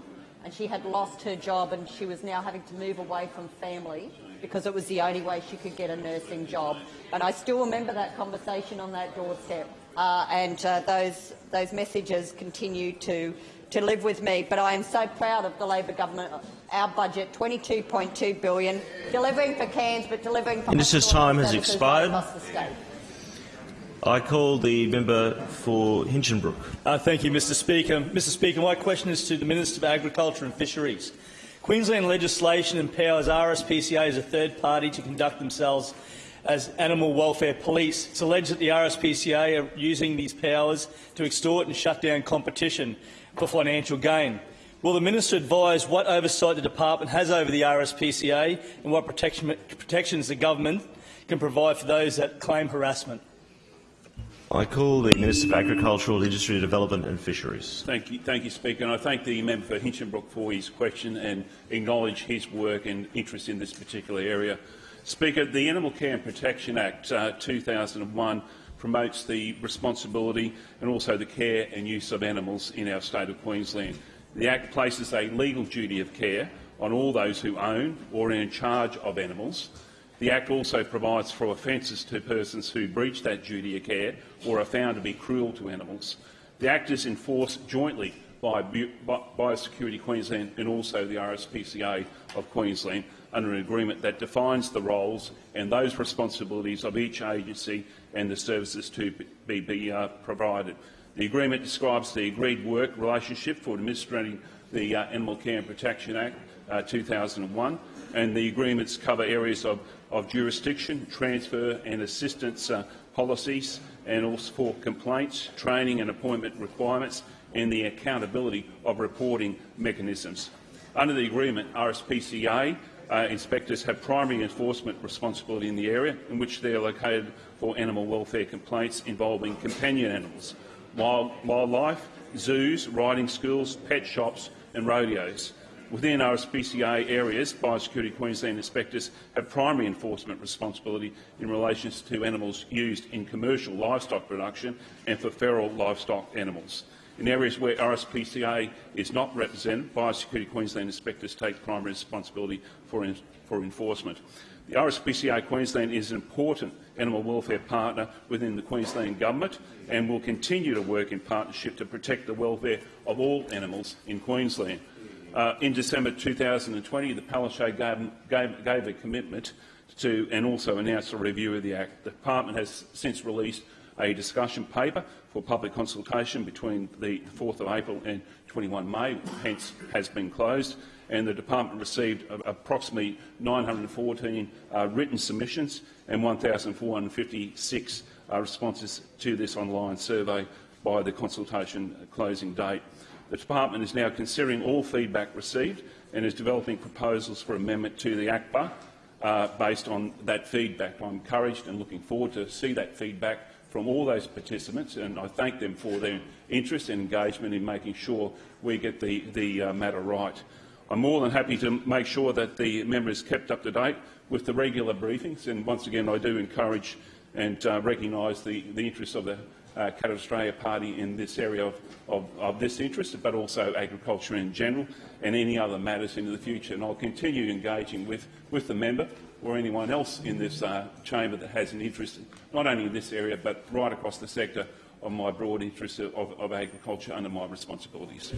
and she had lost her job and she was now having to move away from family because it was the only way she could get a nursing job. And I still remember that conversation on that doorstep. Uh, and uh, those, those messages continue to, to live with me. But I am so proud of the Labor government, our budget, 22.2 billion, delivering for Cairns, but delivering for Minister's time has expired. right across the state. I call the member for Hinchinbrook. Uh, thank you, Mr Speaker. Mr Speaker, my question is to the Minister for Agriculture and Fisheries. Queensland legislation empowers RSPCA as a third party to conduct themselves as animal welfare police. It's alleged that the RSPCA are using these powers to extort and shut down competition for financial gain. Will the minister advise what oversight the department has over the RSPCA and what protection, protections the government can provide for those that claim harassment? I call the Minister for Agricultural, Industry Development and Fisheries. Thank you, thank you, Speaker. And I thank the member for Hinchinbrook for his question and acknowledge his work and interest in this particular area. Speaker, the Animal Care and Protection Act uh, 2001 promotes the responsibility and also the care and use of animals in our state of Queensland. The Act places a legal duty of care on all those who own or are in charge of animals. The Act also provides for offences to persons who breach that duty of care or are found to be cruel to animals. The Act is enforced jointly by Biosecurity Queensland and also the RSPCA of Queensland under an agreement that defines the roles and those responsibilities of each agency and the services to be, be uh, provided. The agreement describes the agreed work relationship for administering the uh, Animal Care and Protection Act uh, 2001 and the agreements cover areas of, of jurisdiction, transfer and assistance uh, policies and also for complaints, training and appointment requirements and the accountability of reporting mechanisms. Under the agreement, RSPCA uh, inspectors have primary enforcement responsibility in the area in which they are located for animal welfare complaints involving companion animals, wild, wildlife, zoos, riding schools, pet shops and rodeos. Within our RSPCA areas, Biosecurity Queensland inspectors have primary enforcement responsibility in relation to animals used in commercial livestock production and for feral livestock animals. In areas where RSPCA is not represented, Biosecurity Queensland inspectors take primary responsibility for, in, for enforcement. The RSPCA Queensland is an important animal welfare partner within the Queensland Government and will continue to work in partnership to protect the welfare of all animals in Queensland. Uh, in December 2020, the Palaszczuk gave, gave, gave a commitment to and also announced a review of the Act. The Department has since released a discussion paper for public consultation between the 4th of April and 21 May, hence has been closed, and the department received approximately 914 uh, written submissions and 1,456 uh, responses to this online survey by the consultation closing date. The department is now considering all feedback received and is developing proposals for amendment to the ACPA uh, based on that feedback. I'm encouraged and looking forward to see that feedback from all those participants, and I thank them for their interest and engagement in making sure we get the, the uh, matter right. I'm more than happy to make sure that the member is kept up to date with the regular briefings, and once again I do encourage and uh, recognise the, the interests of the uh, Katter's Australia Party in this area of, of, of, this interest, but also agriculture in general and any other matters into the future. And I'll continue engaging with, with the member or anyone else in this uh, chamber that has an interest, not only in this area, but right across the sector of my broad interest of, of agriculture under my responsibilities.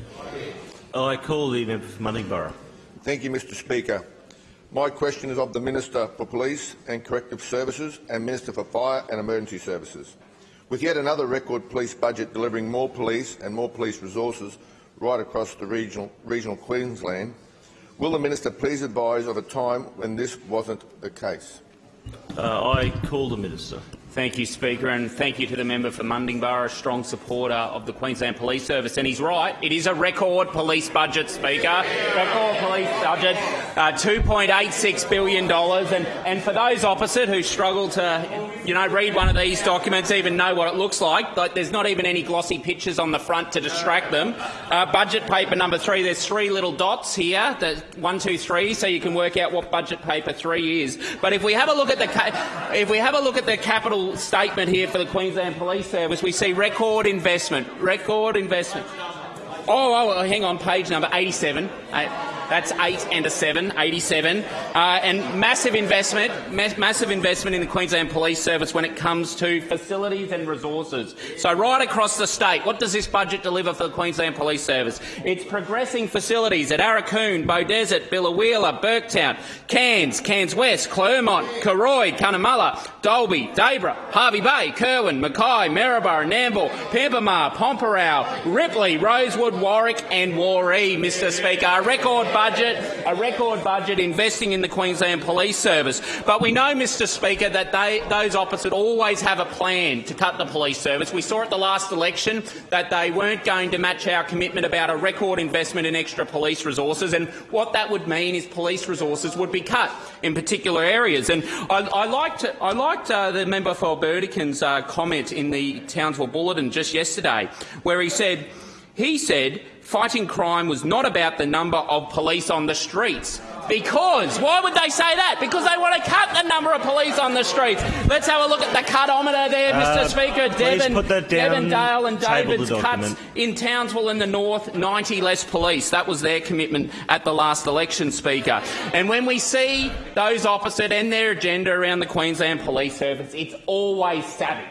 I call the member for Mundingburra. Thank you, Mr Speaker. My question is of the Minister for Police and Corrective Services and Minister for Fire and Emergency Services. With yet another record police budget delivering more police and more police resources right across the regional, regional Queensland, will the Minister please advise of a time when this wasn't the case? Uh, I call the Minister. Thank you, Speaker, and thank you to the member for Mundingburra, a strong supporter of the Queensland Police Service. And he's right, it is a record police budget, Speaker. Record police budget, uh, $2.86 billion. And, and for those opposite who struggle to you know, read one of these documents, even know what it looks like. There's not even any glossy pictures on the front to distract them. Uh, budget paper number three, there's three little dots here, the one, two, three, so you can work out what budget paper three is. But if we have a look at the if we have a look at the capital statement here for the Queensland Police Service, we see record investment, record investment. Oh, oh, hang on, page number 87. Uh, that's eight and a seven, 87. Uh, and massive investment, ma massive investment in the Queensland Police Service when it comes to facilities and resources. So right across the state, what does this budget deliver for the Queensland Police Service? It's progressing facilities at Aurukun, Beaudesert, Biloela, Burketown, Cairns, Cairns West, Clermont, Karoi, Cunnamulla, Dalby, Debra, Hervey Bay, Kirwan, Mackay, Maryborough, Nambour, Pimpama, Pormpuraaw, Ripley, Rosewood, Warwick and Warree, Mr Speaker. A record budget, a record budget investing in the Queensland Police Service. But we know, Mr Speaker, that they, those opposite always have a plan to cut the police service. We saw at the last election that they weren't going to match our commitment about a record investment in extra police resources, and what that would mean is police resources would be cut in particular areas. And I, I liked, I liked uh, the member for Burdekin's uh, comment in the Townsville Bulletin just yesterday, where he said, he said fighting crime was not about the number of police on the streets. Because, why would they say that? Because they want to cut the number of police on the streets. Let's have a look at the cutometer there, Mr Uh, Speaker. Devon, put that down. Devon Dale and David's cuts in Townsville in the north, 90 less police. That was their commitment at the last election, Speaker. And when we see those opposite and their agenda around the Queensland Police Service, it's always savage.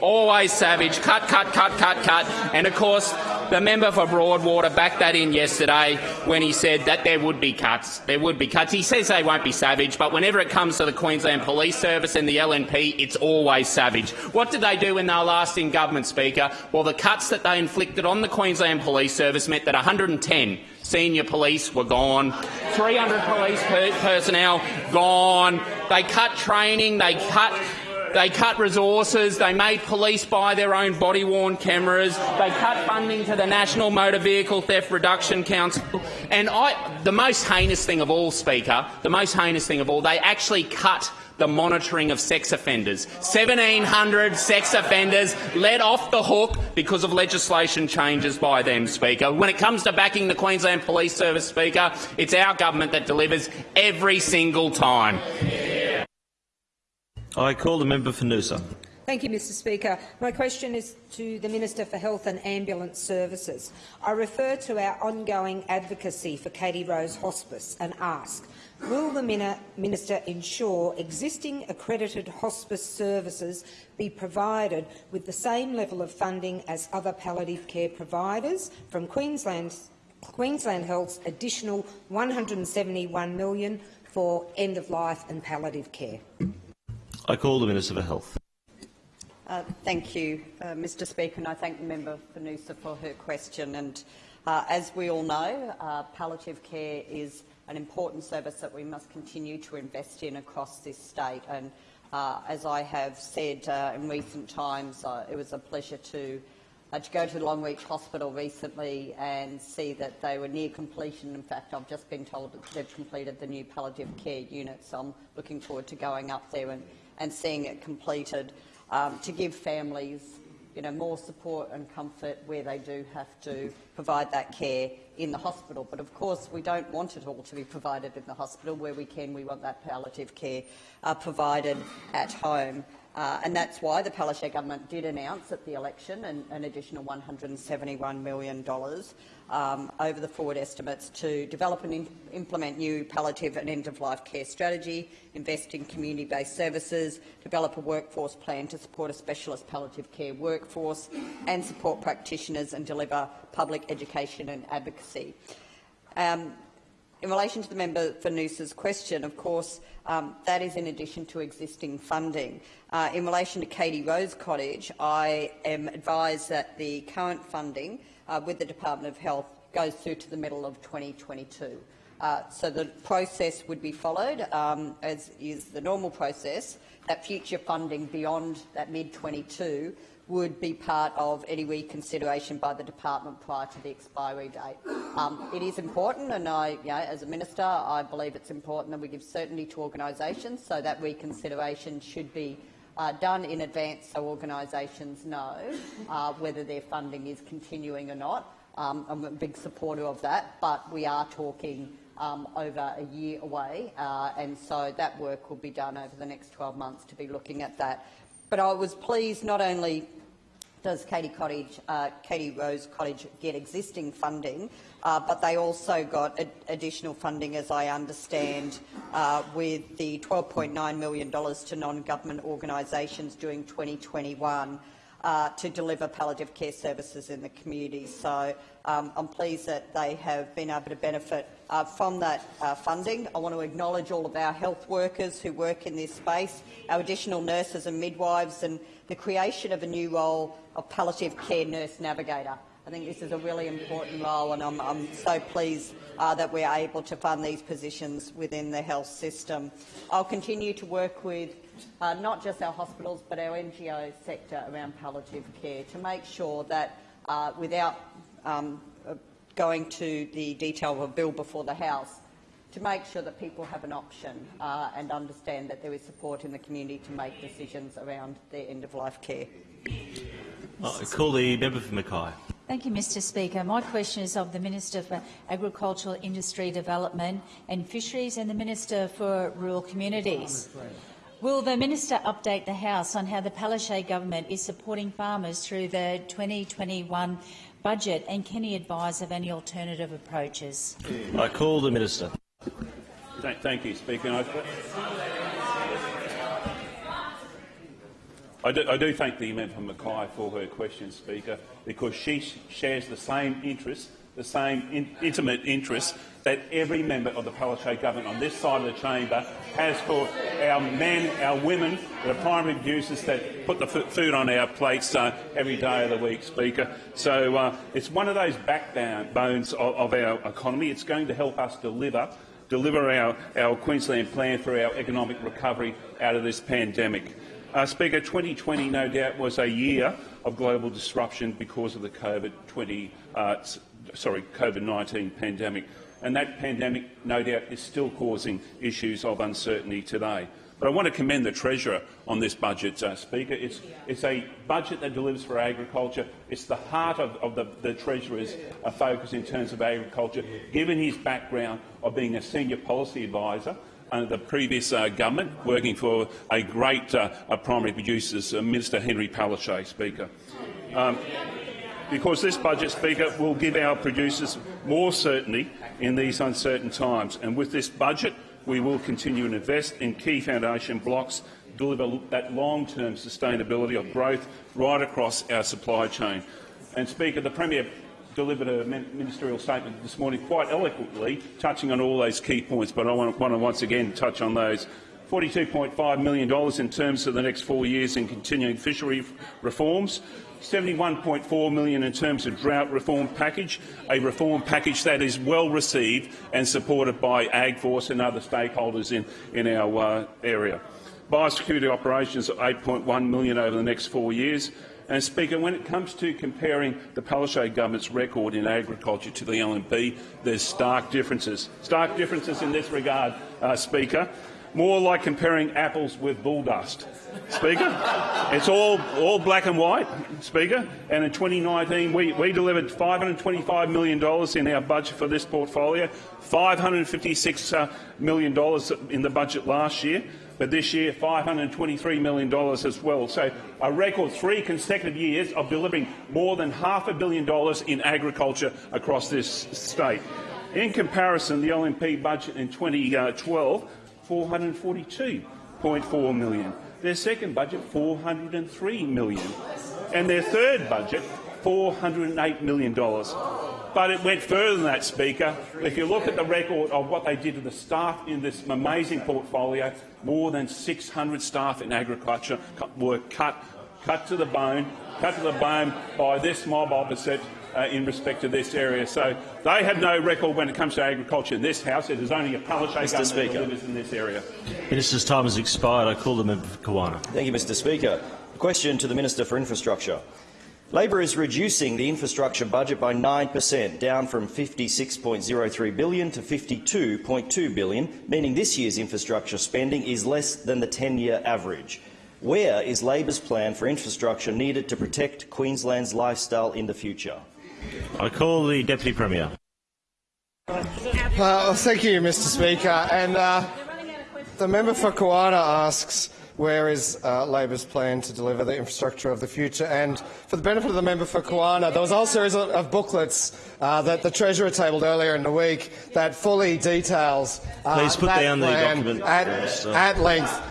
Always savage. Cut, cut, cut, cut, cut. And of course, the member for Broadwater backed that in yesterday when he said that there would be cuts. There would be cuts. He says they won't be savage, but whenever it comes to the Queensland Police Service and the LNP, it's always savage. What did they do when they were last in government, Speaker? Well, the cuts that they inflicted on the Queensland Police Service meant that 110 senior police were gone, 300 police per personnel gone. They cut training. They cut they cut resources, they made police buy their own body-worn cameras, they cut funding to the National Motor Vehicle Theft Reduction Council, and I, the most heinous thing of all, Speaker, the most heinous thing of all, they actually cut the monitoring of sex offenders. 1,700 sex offenders let off the hook because of legislation changes by them, Speaker. When it comes to backing the Queensland Police Service, Speaker, it's our government that delivers every single time. I call the member for Noosa. Thank you, Mr Speaker. My question is to the Minister for Health and Ambulance Services. I refer to our ongoing advocacy for Katie Rose Hospice and ask, will the Minister ensure existing accredited hospice services be provided with the same level of funding as other palliative care providers from Queensland's, Queensland Health's additional 171 million for end-of-life and palliative care? I call the Minister for Health. Uh, thank you, uh, Mr Speaker, and I thank the member for Noosa for her question. And uh, as we all know, uh, palliative care is an important service that we must continue to invest in across this state. And uh, as I have said uh, in recent times, it was a pleasure to to go to Longreach Hospital recently and see that they were near completion. In fact, I've just been told that they've completed the new palliative care unit, so I'm looking forward to going up there and, and seeing it completed um, to give families you know, more support and comfort where they do have to provide that care in the hospital. But of course, we don't want it all to be provided in the hospital. Where we can, we want that palliative care uh, provided at home. Uh, and that's why the Palaszczuk government did announce at the election an, an additional $171 million um, over the forward estimates to develop and im implement new palliative and end-of-life care strategy, invest in community-based services, develop a workforce plan to support a specialist palliative care workforce and support practitioners and deliver public education and advocacy. Um, in relation to the member for Noosa's question, of course, um, that is in addition to existing funding. Uh, in relation to Katie Rose Cottage, I am advised that the current funding uh, with the Department of Health goes through to the middle of 2022. Uh, so the process would be followed, um, as is the normal process, that future funding beyond that mid-22 would be part of any reconsideration by the department prior to the expiry date. Um, it is important, and I, you know, as a minister, I believe it's important that we give certainty to organisations, so that reconsideration should be uh, done in advance so organisations know uh, whether their funding is continuing or not. Um, I'm a big supporter of that, but we are talking um, over a year away, uh, and so that work will be done over the next 12 months to be looking at that. But I was pleased not only does Katie, Cottage, uh, Katie Rose Cottage get existing funding, uh, but they also got ad additional funding, as I understand, uh, with the $12.9 million to non-government organisations during 2021 uh, to deliver palliative care services in the community. So um, I'm pleased that they have been able to benefit uh, from that uh, funding. I want to acknowledge all of our health workers who work in this space, our additional nurses and midwives, and the creation of a new role of palliative care nurse navigator. I think this is a really important role, and I'm, I'm so pleased uh, that we're able to fund these positions within the health system. I'll continue to work with uh, not just our hospitals but our NGO sector around palliative care to make sure that uh, without um, going to the detail of a bill before the House, to make sure that people have an option uh, and understand that there is support in the community to make decisions around their end-of-life care. I call the member for Mackay. Thank you, Mr Speaker. My question is of the Minister for Agricultural Industry Development and Fisheries and the Minister for Rural Communities. Will the minister update the House on how the Palaszczuk government is supporting farmers through the 2021 budget and can he advise of any alternative approaches? I call the minister. Thank, thank you, Speaker. I, I, do, I do thank the member from Mackay for her question, Speaker, because she shares the same interests, the same in, intimate interests that every member of the Palaszczuk government on this side of the chamber has for our men, our women, the primary producers that put the food on our plates uh, every day of the week, Speaker. So uh, it's one of those backbones of, of our economy. It's going to help us deliver deliver our, our Queensland plan for our economic recovery out of this pandemic. Uh, Speaker, 2020 no doubt was a year of global disruption because of the COVID-20, uh, sorry, COVID-19 pandemic, and that pandemic no doubt is still causing issues of uncertainty today. But I want to commend the Treasurer on this budget, uh, Speaker. It's, it's, a budget that delivers for agriculture. It's the heart of, of the, the, Treasurer's uh, focus in terms of agriculture, given his background of being a senior policy advisor under the previous uh, government, working for a great uh, primary producers, uh, Minister Henry Palaszczuk, Speaker. Um, because this budget, Speaker, will give our producers more certainty in these uncertain times. And with this budget, we will continue to invest in key foundation blocks, deliver that long-term sustainability of growth right across our supply chain. And, Speaker, the Premier delivered a ministerial statement this morning quite eloquently, touching on all those key points, but I want, want to once again touch on those. $42.5 million in terms of the next four years in continuing fishery reforms, 71.4 million in terms of drought reform package, a reform package that is well received and supported by AgForce and other stakeholders in, in our uh, area. Biosecurity operations of 8.1 million over the next four years. And, Speaker, when it comes to comparing the Palaszczuk government's record in agriculture to the LNP, there's stark differences. Stark differences in this regard, uh, Speaker more like comparing apples with bull dust. Speaker, it's all, all black and white, Speaker. And in 2019, we, we delivered $525 million in our budget for this portfolio, $556 uh, in the budget last year, but this year $523 million as well. So a record three consecutive years of delivering more than half a billion dollars in agriculture across this state. In comparison, the LNP budget in 2012 442.4 million. Their second budget, 403 million. And their third budget, $408 million. But it went further than that, Speaker. If you look at the record of what they did to the staff in this amazing portfolio, more than 600 staff in agriculture were cut, cut to the bone, cut to the bone by this mob opposite uh, in respect to this area. So they have no record when it comes to agriculture in this House. It is only a Palaszczuk government Speaker. that delivers in this area. Minister's time has expired. I call the member for Kawana. Thank you, Mr Speaker. A question to the Minister for Infrastructure. Labor is reducing the infrastructure budget by 9 per cent, down from 56.03 billion to 52.2 billion, meaning this year's infrastructure spending is less than the 10-year average. Where is Labor's plan for infrastructure needed to protect Queensland's lifestyle in the future? I call the Deputy Premier. Uh, thank you, Mr Speaker. And uh, the member for Kawana asks, where is uh, Labor's plan to deliver the infrastructure of the future? And for the benefit of the member for Kawana, there was a whole series of, booklets uh, that the Treasurer tabled earlier in the week that fully details uh, Please put down the document, at, at length.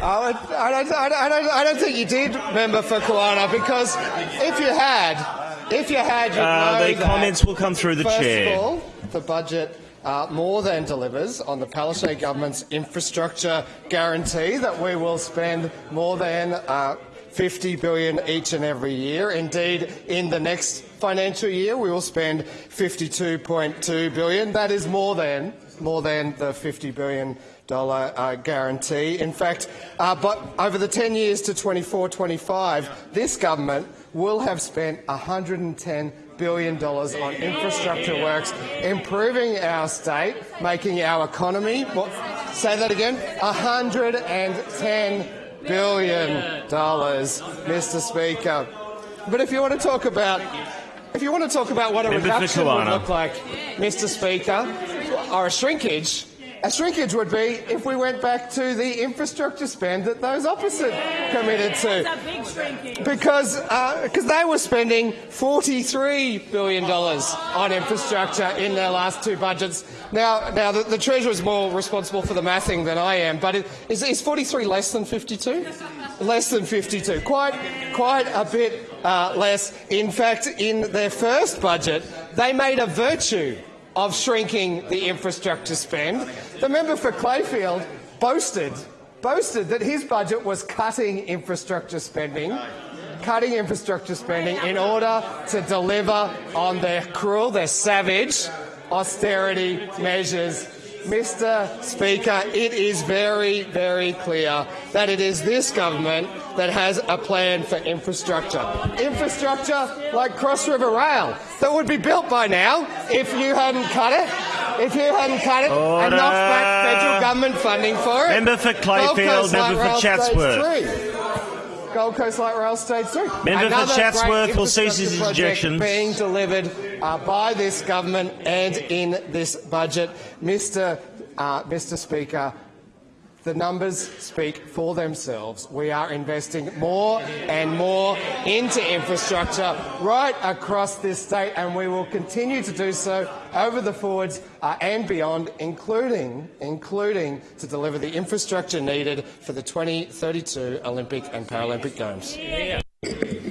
I, don't, I, don't, I, don't, I don't think you did, member for Kawana, because if you had, if you had, you'd Uh, know the comments will come through the first chair. Of all, the budget uh, more than delivers on the Palaszczuk government's infrastructure guarantee that we will spend more than uh, 50 billion each and every year. Indeed, in the next financial year, we will spend 52.2 billion. That is more than more than the 50 billion dollar uh, guarantee. In fact, uh, but over the 10 years to 24-25, this government will have spent 110 billion dollars on infrastructure works, improving our state, making our economy. What, say that again. 110 billion dollars, Mr. Speaker. But if you want to talk about, if you want to talk about what a Member reduction would look like, Mr. Speaker, or a shrinkage. A shrinkage would be if we went back to the infrastructure spend that those opposite committed to. Because because they were spending $43 billion on infrastructure in their last two budgets. Now, now the, the Treasurer is more responsible for the mathing than I am, but it, is, is 43 less than 52? Less than 52. Quite, quite a bit uh, less. In fact, in their first budget, they made a virtue of shrinking the infrastructure spend. The member for Clayfield boasted, boasted that his budget was cutting infrastructure spending, cutting infrastructure spending in order to deliver on their cruel, their savage austerity measures. Mr Speaker, it is very, very clear that it is this government that has a plan for infrastructure. Infrastructure like Cross River Rail that would be built by now if you hadn't cut it. If you hadn't cut it and knocked back federal government funding for it. Member for Clayfield, member for Chatsworth. Gold Coast Light Rail Stage 3. Member for Another Chatsworth great will cease his injections. being delivered uh, by this government and in this budget. Mr, uh, Mr Speaker, the numbers speak for themselves. We are investing more and more into infrastructure right across this state, and we will continue to do so over the forwards uh, and beyond, including, including to deliver the infrastructure needed for the 2032 Olympic and Paralympic Games.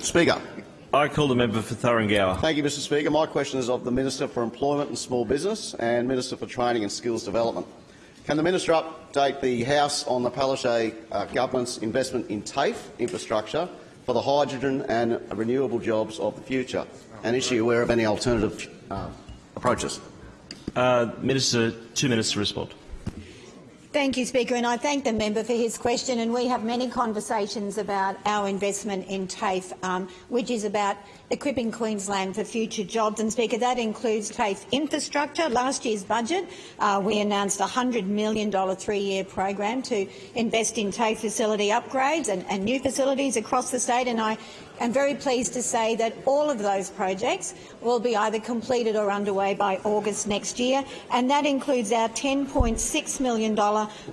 Speaker. I call the member for Thuringowa. Thank you, Mr Speaker. My question is of the Minister for Employment and Small Business and Minister for Training and Skills Development. Can the Minister update the House on the Palaszczuk uh, Government's investment in TAFE infrastructure for the hydrogen and renewable jobs of the future? And is she aware of any alternative uh, approaches? Uh, Minister, two minutes to respond. Thank you, Speaker, and I thank the member for his question. And we have many conversations about our investment in TAFE, um, which is about equipping Queensland for future jobs. And Speaker, that includes TAFE infrastructure. Last year's budget, uh, we announced a $100 million three-year program to invest in TAFE facility upgrades and, and new facilities across the state. And I am very pleased to say that all of those projects will be either completed or underway by August next year, and that includes our $10.6 million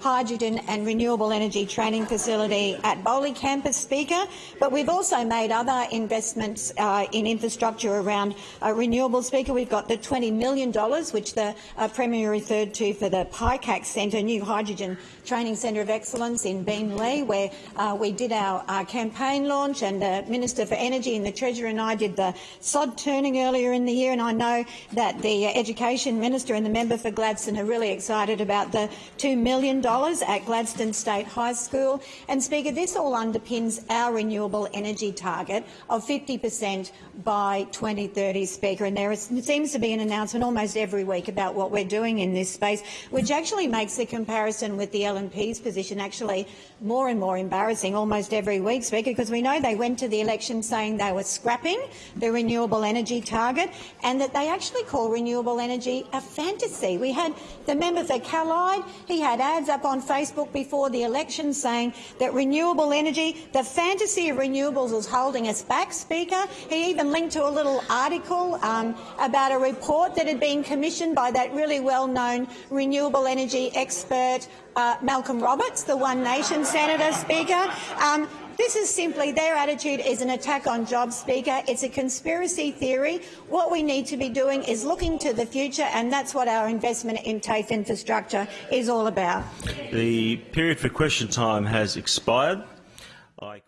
hydrogen and renewable energy training facility at Bohle Campus, Speaker. But we've also made other investments uh, in infrastructure around uh, Speaker. We've got the $20 million, which the uh, Premier referred to for the PICAC Centre, new hydrogen training centre of excellence in Beenleigh, where uh, we did our uh, campaign launch, and the Minister for Energy and the Treasurer and I did the sod turning earlier in the year. And I know that the uh, Education Minister and the member for Gladstone are really excited about the $2 million at Gladstone State High School. And Speaker, this all underpins our renewable energy target of 50 per cent by 2030, Speaker. And there is, seems to be an announcement almost every week about what we're doing in this space, which actually makes the comparison with the LNP's position actually more and more embarrassing almost every week, Speaker, because we know they went to the election election saying they were scrapping the renewable energy target and that they actually call renewable energy a fantasy. We had the member for Callide, he had ads up on Facebook before the election saying that renewable energy, the fantasy of renewables is holding us back, Speaker. He even linked to a little article um, about a report that had been commissioned by that really well-known renewable energy expert uh, Malcolm Roberts, the One Nation senator, Speaker. Um, this is simply their attitude is an attack on jobs, Speaker. It's a conspiracy theory. What we need to be doing is looking to the future, and that's what our investment in TAFE infrastructure is all about. The period for question time has expired. I